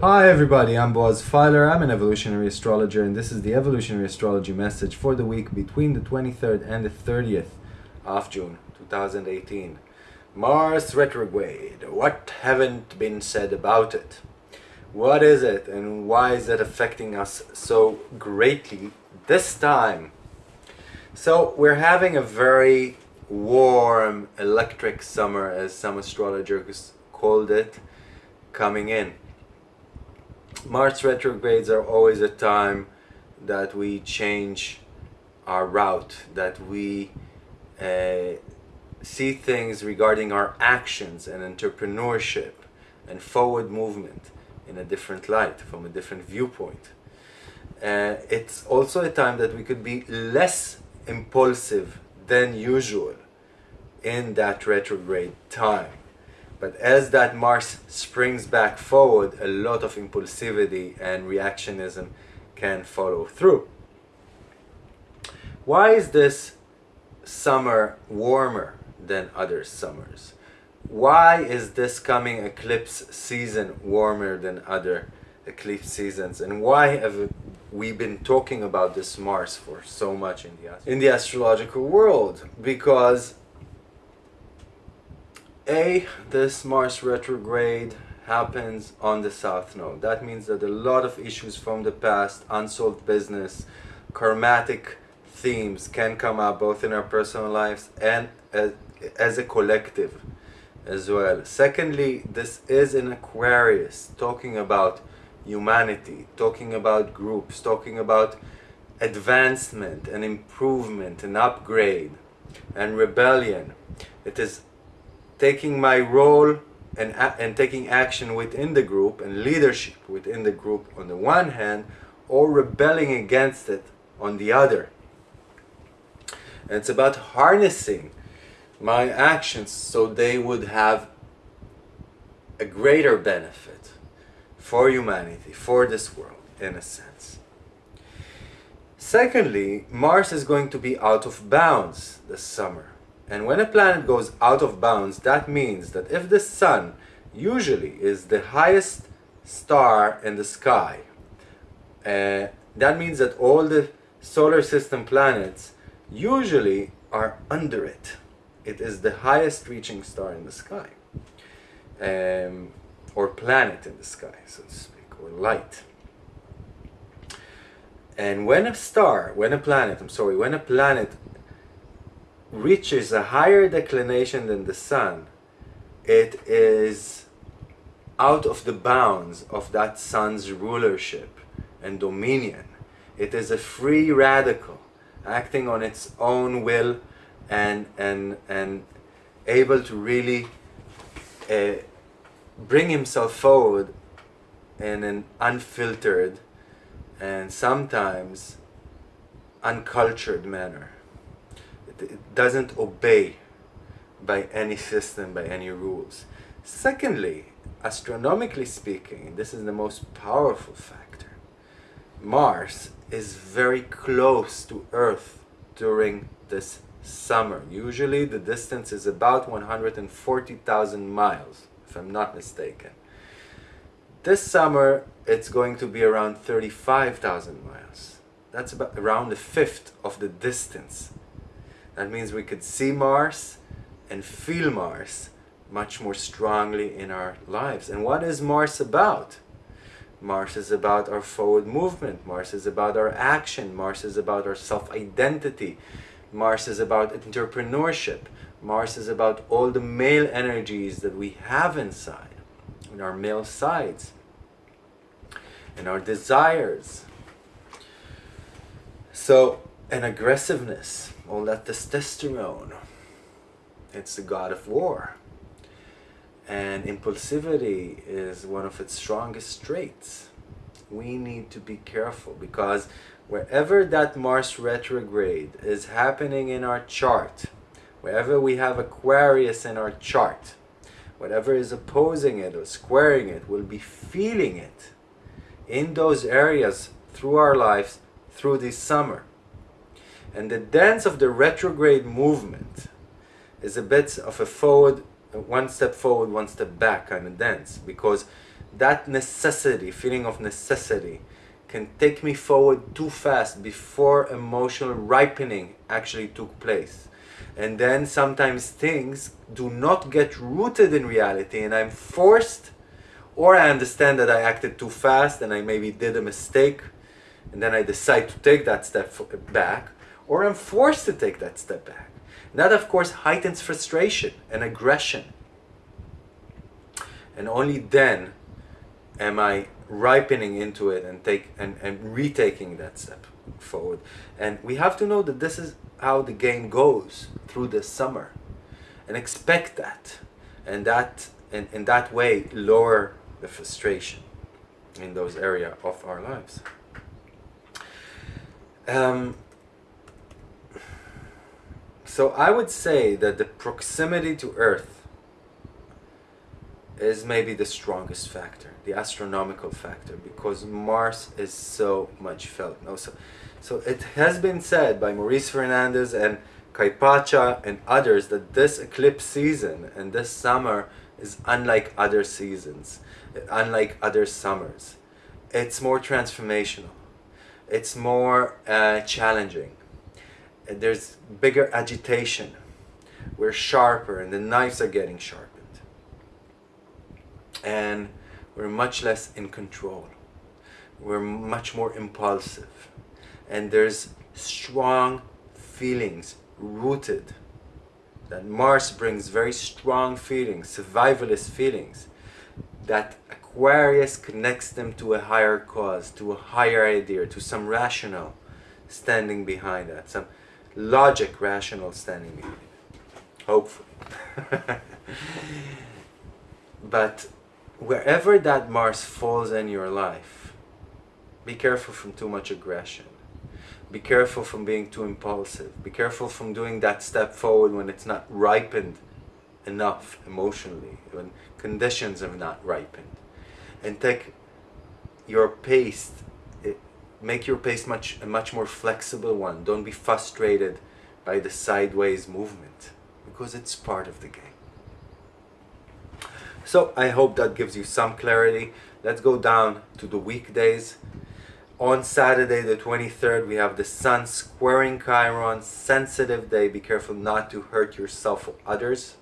Hi everybody, I'm Boaz Feiler, I'm an evolutionary astrologer and this is the evolutionary astrology message for the week between the 23rd and the 30th of June 2018. Mars retrograde, what haven't been said about it? What is it and why is it affecting us so greatly this time? So we're having a very warm electric summer as some astrologers called it coming in Mars retrogrades are always a time that we change our route, that we uh, see things regarding our actions and entrepreneurship and forward movement in a different light, from a different viewpoint. Uh, it's also a time that we could be less impulsive than usual in that retrograde time. But as that Mars springs back forward, a lot of impulsivity and reactionism can follow through. Why is this summer warmer than other summers? Why is this coming eclipse season warmer than other eclipse seasons? And why have we been talking about this Mars for so much in the, in the astrological world? Because a, this Mars retrograde happens on the South Node. That means that a lot of issues from the past, unsolved business, karmatic themes can come up both in our personal lives and uh, as, a collective as well. Secondly, this is in Aquarius, talking about humanity, talking about groups, talking about advancement and improvement and upgrade and rebellion. It is taking my role and, and taking action within the group and leadership within the group on the one hand or rebelling against it on the other. And it's about harnessing my actions so they would have a greater benefit for humanity, for this world, in a sense. Secondly, Mars is going to be out of bounds this summer. And when a planet goes out of bounds, that means that if the sun usually is the highest star in the sky, uh, that means that all the solar system planets usually are under it. It is the highest reaching star in the sky. Um, or planet in the sky, so to speak, or light. And when a star, when a planet, I'm sorry, when a planet reaches a higher declination than the sun, it is out of the bounds of that sun's rulership and dominion. It is a free radical acting on its own will and, and, and able to really uh, bring himself forward in an unfiltered and sometimes uncultured manner it doesn't obey by any system, by any rules. Secondly, astronomically speaking, this is the most powerful factor, Mars is very close to Earth during this summer. Usually the distance is about 140,000 miles, if I'm not mistaken. This summer, it's going to be around 35,000 miles. That's about around a fifth of the distance that means we could see Mars and feel Mars much more strongly in our lives. And what is Mars about? Mars is about our forward movement. Mars is about our action. Mars is about our self-identity. Mars is about entrepreneurship. Mars is about all the male energies that we have inside, in our male sides, and our desires. So, an aggressiveness, all that testosterone. It's the god of war. And impulsivity is one of its strongest traits. We need to be careful because wherever that Mars retrograde is happening in our chart, wherever we have Aquarius in our chart, whatever is opposing it or squaring it will be feeling it in those areas through our lives through this summer. And the dance of the retrograde movement is a bit of a forward, one step forward, one step back kind of dance because that necessity, feeling of necessity, can take me forward too fast before emotional ripening actually took place. And then sometimes things do not get rooted in reality and I'm forced or I understand that I acted too fast and I maybe did a mistake and then I decide to take that step back or I'm forced to take that step back. And that of course heightens frustration and aggression. And only then am I ripening into it and take and, and retaking that step forward. And we have to know that this is how the game goes through the summer and expect that and that and in that way lower the frustration in those area of our lives. Um, so I would say that the proximity to Earth is maybe the strongest factor, the astronomical factor, because Mars is so much felt. No, so, so it has been said by Maurice Fernandez and Kaypacha and others that this eclipse season and this summer is unlike other seasons, unlike other summers. It's more transformational. It's more uh, challenging. There's bigger agitation. We're sharper and the knives are getting sharpened. And we're much less in control. We're much more impulsive. And there's strong feelings rooted that Mars brings very strong feelings, survivalist feelings, that Aquarius connects them to a higher cause, to a higher idea, to some rational standing behind that, some logic rational standing behind it. Hopefully. but wherever that Mars falls in your life, be careful from too much aggression be careful from being too impulsive. Be careful from doing that step forward when it's not ripened enough emotionally, when conditions have not ripened. And take your pace, eh, make your pace much a much more flexible one. Don't be frustrated by the sideways movement because it's part of the game. So I hope that gives you some clarity. Let's go down to the weekdays. On Saturday the 23rd, we have the Sun squaring Chiron, sensitive day. Be careful not to hurt yourself or others.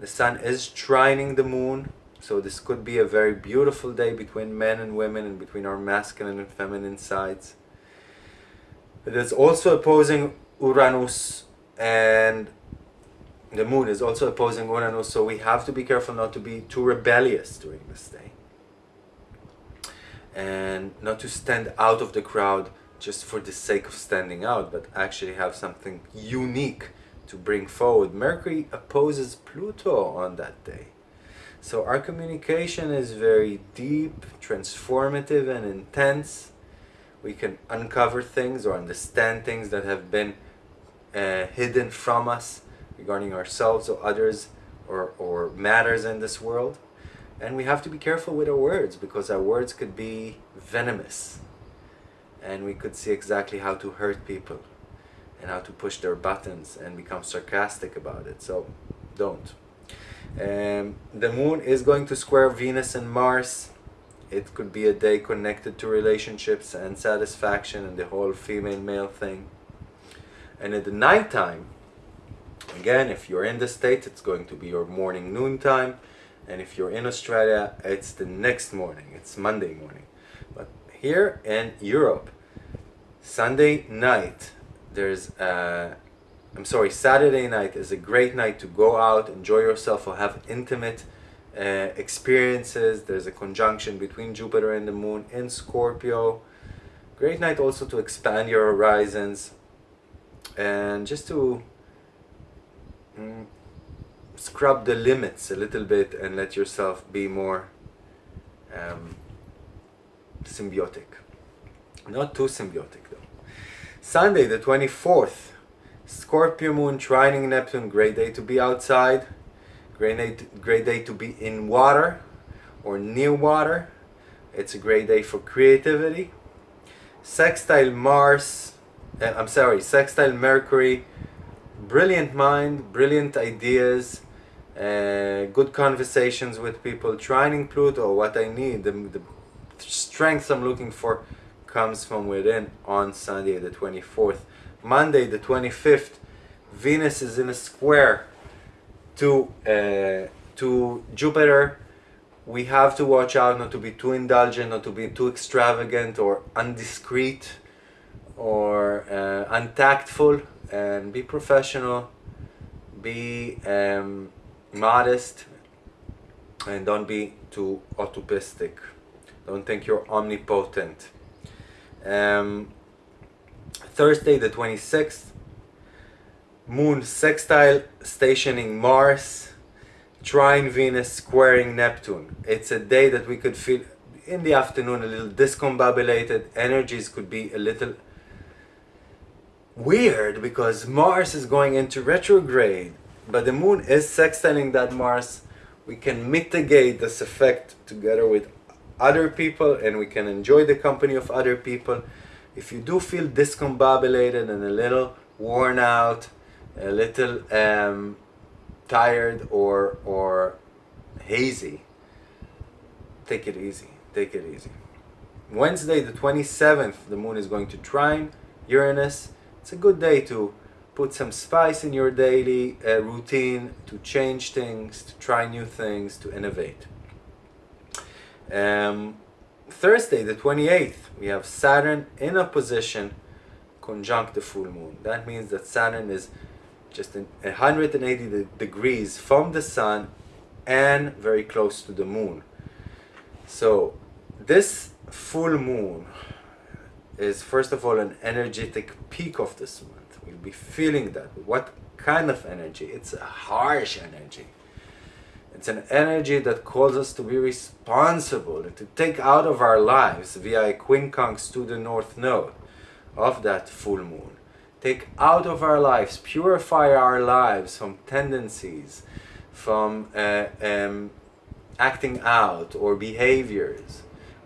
The Sun is trining the Moon, so this could be a very beautiful day between men and women and between our masculine and feminine sides. It is also opposing Uranus and the Moon is also opposing Uranus, so we have to be careful not to be too rebellious during this day and not to stand out of the crowd just for the sake of standing out, but actually have something unique to bring forward. Mercury opposes Pluto on that day. So our communication is very deep, transformative and intense. We can uncover things or understand things that have been uh, hidden from us regarding ourselves or others or, or matters in this world. And we have to be careful with our words because our words could be venomous. And we could see exactly how to hurt people and how to push their buttons and become sarcastic about it. So don't. Um, the moon is going to square Venus and Mars. It could be a day connected to relationships and satisfaction and the whole female-male thing. And at the nighttime, again, if you're in the States, it's going to be your morning noon time. And if you're in Australia it's the next morning. It's Monday morning. But here in Europe Sunday night there's a I'm sorry Saturday night is a great night to go out enjoy yourself or have intimate uh, experiences. There's a conjunction between Jupiter and the moon in Scorpio. Great night also to expand your horizons. And just to mm, scrub the limits a little bit and let yourself be more um, symbiotic. Not too symbiotic though. Sunday the 24th, Scorpio moon trining Neptune, great day to be outside, Great day, to, great day to be in water or near water. It's a great day for creativity. Sextile Mars, uh, I'm sorry, Sextile Mercury, brilliant mind, brilliant ideas, uh, good conversations with people. Trining Pluto, what I need, the, the strength I'm looking for comes from within on Sunday the 24th. Monday the 25th, Venus is in a square to uh, to Jupiter. We have to watch out not to be too indulgent, not to be too extravagant or undiscreet or uh, untactful, and be professional, be um, modest, and don't be too utopistic. Don't think you're omnipotent. Um, Thursday the 26th, Moon sextile stationing Mars, trine Venus squaring Neptune. It's a day that we could feel in the afternoon a little discombobulated. Energies could be a little weird because Mars is going into retrograde, but the Moon is sextiling that Mars. We can mitigate this effect together with other people and we can enjoy the company of other people. If you do feel discombobulated and a little worn out, a little um, tired or or hazy, take it easy. Take it easy. Wednesday, the 27th, the moon is going to trine Uranus. It's a good day to put some spice in your daily uh, routine, to change things, to try new things, to innovate. Um, Thursday, the 28th, we have Saturn in opposition conjunct the full moon. That means that Saturn is just 180 degrees from the sun and very close to the moon. So this full moon is first of all an energetic peak of this month. We'll be feeling that. What kind of energy? It's a harsh energy. It's an energy that calls us to be responsible and to take out of our lives via a quincunx to the north node of that full moon take out of our lives, purify our lives from tendencies, from uh, um, acting out or behaviors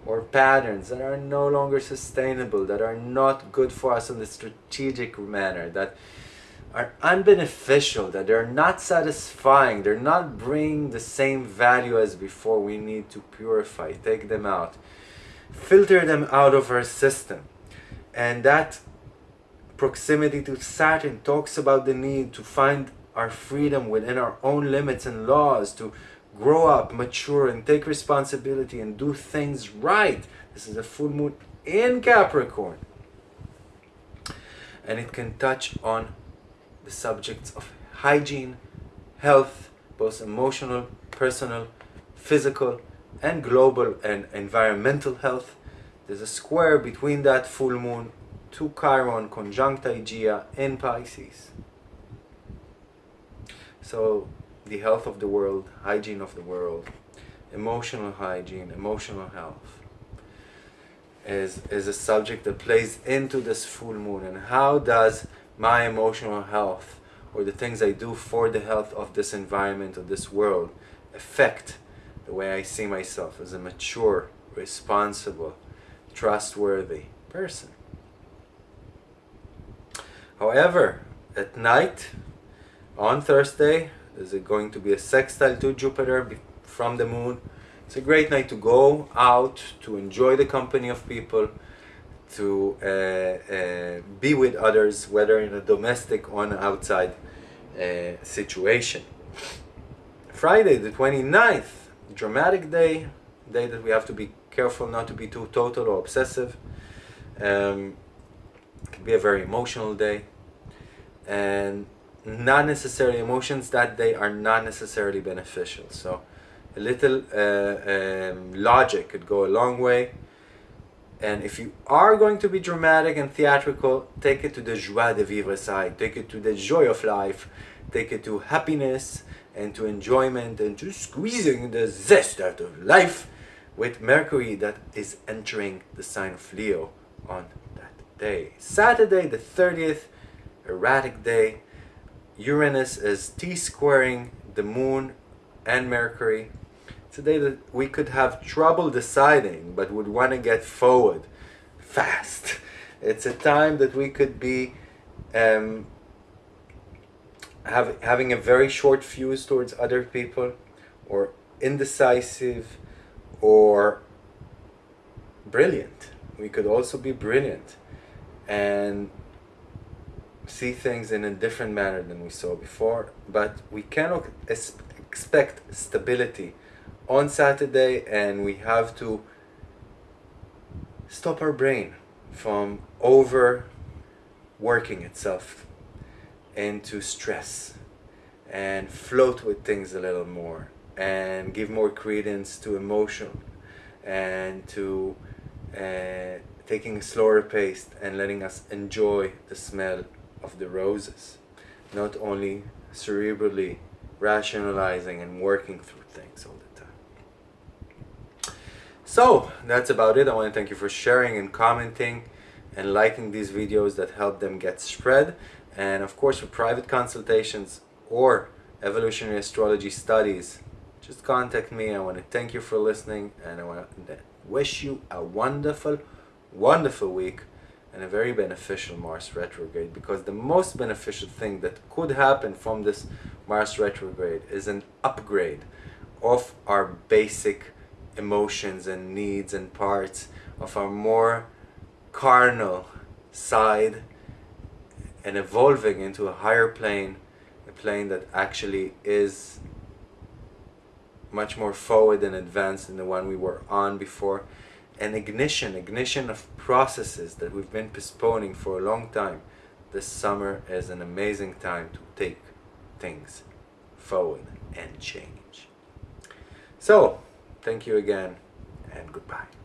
or patterns that are no longer sustainable, that are not good for us in the strategic manner, that are unbeneficial, that they're not satisfying, they're not bringing the same value as before. We need to purify, take them out, filter them out of our system. And that proximity to Saturn talks about the need to find our freedom within our own limits and laws, to grow up, mature, and take responsibility and do things right. This is a full moon in Capricorn. And it can touch on the subjects of hygiene, health, both emotional, personal, physical, and global and environmental health. There's a square between that full moon to Chiron conjunct Hygiea in Pisces. So the health of the world, hygiene of the world, emotional hygiene, emotional health is, is a subject that plays into this full moon and how does my emotional health or the things I do for the health of this environment, of this world, affect the way I see myself as a mature, responsible, trustworthy person. However, at night, on Thursday, there's going to be a sextile to Jupiter from the moon. It's a great night to go out, to enjoy the company of people, to uh, uh, be with others, whether in a domestic or an outside uh, situation. Friday, the 29th, dramatic day, day that we have to be careful not to be too total or obsessive. Um, it can be a very emotional day and not necessarily emotions that day are not necessarily beneficial so a little uh, um, logic could go a long way and if you are going to be dramatic and theatrical take it to the joie de vivre side take it to the joy of life take it to happiness and to enjoyment and to squeezing the zest out of life with Mercury that is entering the sign of Leo on that day. Saturday the 30th, erratic day. Uranus is T-squaring the moon and Mercury. Today that we could have trouble deciding, but would want to get forward fast. It's a time that we could be um, have, having a very short fuse towards other people, or indecisive, or brilliant. We could also be brilliant and see things in a different manner than we saw before, but we cannot expect stability on Saturday and we have to stop our brain from overworking itself into stress and float with things a little more and give more credence to emotion and to uh, taking a slower pace and letting us enjoy the smell of the roses not only cerebrally rationalizing and working through things all the time. So that's about it. I want to thank you for sharing and commenting and liking these videos that help them get spread. And of course for private consultations or evolutionary astrology studies just contact me. I want to thank you for listening and i want to wish you a wonderful wonderful week and a very beneficial Mars retrograde because the most beneficial thing that could happen from this Mars retrograde is an upgrade of our basic emotions and needs and parts of our more carnal side and evolving into a higher plane, a plane that actually is much more forward and advanced than the one we were on before an ignition, ignition of processes that we've been postponing for a long time. This summer is an amazing time to take things forward and change. So, thank you again and goodbye.